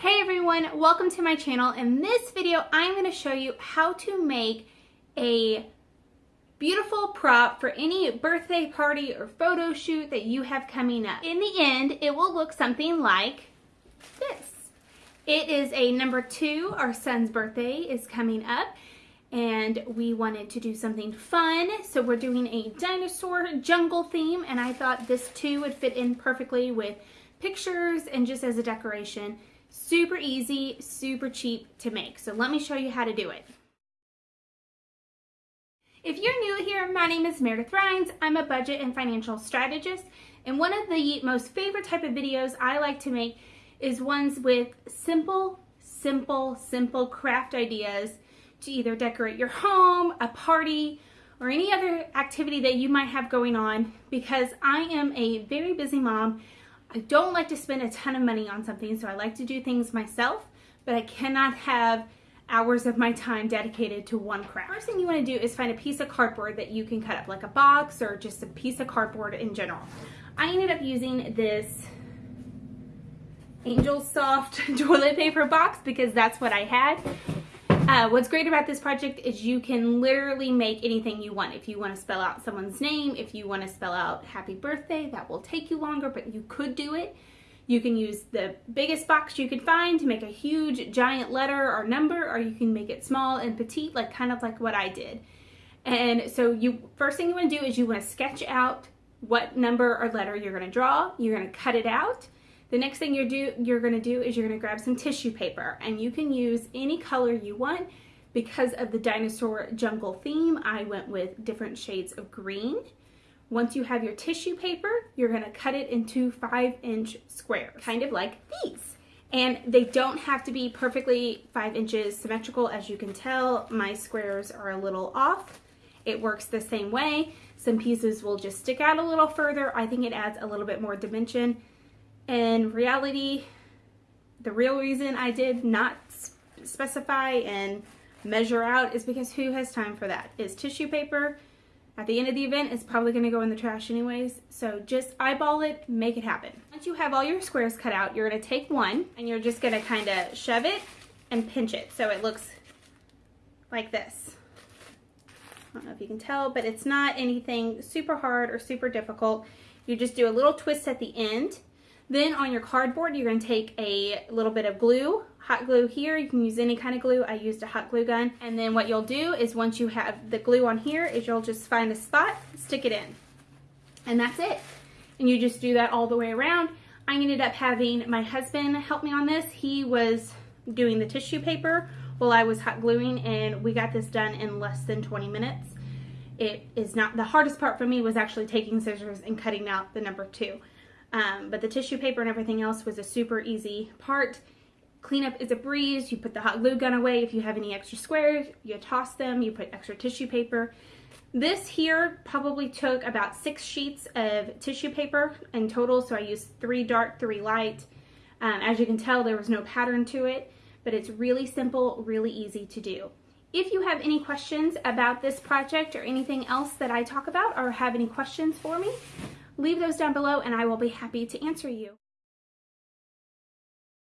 Hey everyone, welcome to my channel. In this video, I'm gonna show you how to make a beautiful prop for any birthday party or photo shoot that you have coming up. In the end, it will look something like this. It is a number two, our son's birthday is coming up and we wanted to do something fun. So we're doing a dinosaur jungle theme and I thought this too would fit in perfectly with pictures and just as a decoration. Super easy, super cheap to make. So let me show you how to do it. If you're new here, my name is Meredith Rhines. I'm a budget and financial strategist. And one of the most favorite type of videos I like to make is ones with simple, simple, simple craft ideas to either decorate your home, a party, or any other activity that you might have going on because I am a very busy mom I don't like to spend a ton of money on something, so I like to do things myself, but I cannot have hours of my time dedicated to one craft. First thing you want to do is find a piece of cardboard that you can cut up, like a box or just a piece of cardboard in general. I ended up using this Angel Soft toilet paper box because that's what I had. Uh, what's great about this project is you can literally make anything you want. If you want to spell out someone's name, if you want to spell out happy birthday, that will take you longer, but you could do it. You can use the biggest box you can find to make a huge giant letter or number, or you can make it small and petite, like kind of like what I did. And so you first thing you want to do is you want to sketch out what number or letter you're going to draw. You're going to cut it out the next thing you're, you're gonna do is you're gonna grab some tissue paper and you can use any color you want. Because of the dinosaur jungle theme, I went with different shades of green. Once you have your tissue paper, you're gonna cut it into five inch squares, kind of like these. And they don't have to be perfectly five inches symmetrical. As you can tell, my squares are a little off. It works the same way. Some pieces will just stick out a little further. I think it adds a little bit more dimension. In reality, the real reason I did not specify and measure out is because who has time for that? Is tissue paper at the end of the event is probably going to go in the trash anyways. So just eyeball it, make it happen. Once you have all your squares cut out, you're going to take one and you're just going to kind of shove it and pinch it so it looks like this. I don't know if you can tell, but it's not anything super hard or super difficult. You just do a little twist at the end then on your cardboard, you're going to take a little bit of glue, hot glue here. You can use any kind of glue. I used a hot glue gun. And then what you'll do is once you have the glue on here is you'll just find a spot, stick it in. And that's it. And you just do that all the way around. I ended up having my husband help me on this. He was doing the tissue paper while I was hot gluing and we got this done in less than 20 minutes. It is not, the hardest part for me was actually taking scissors and cutting out the number two. Um, but the tissue paper and everything else was a super easy part. Cleanup is a breeze. You put the hot glue gun away. If you have any extra squares, you toss them. You put extra tissue paper. This here probably took about six sheets of tissue paper in total. So I used three dark, three light. Um, as you can tell, there was no pattern to it, but it's really simple, really easy to do. If you have any questions about this project or anything else that I talk about or have any questions for me, leave those down below and I will be happy to answer you.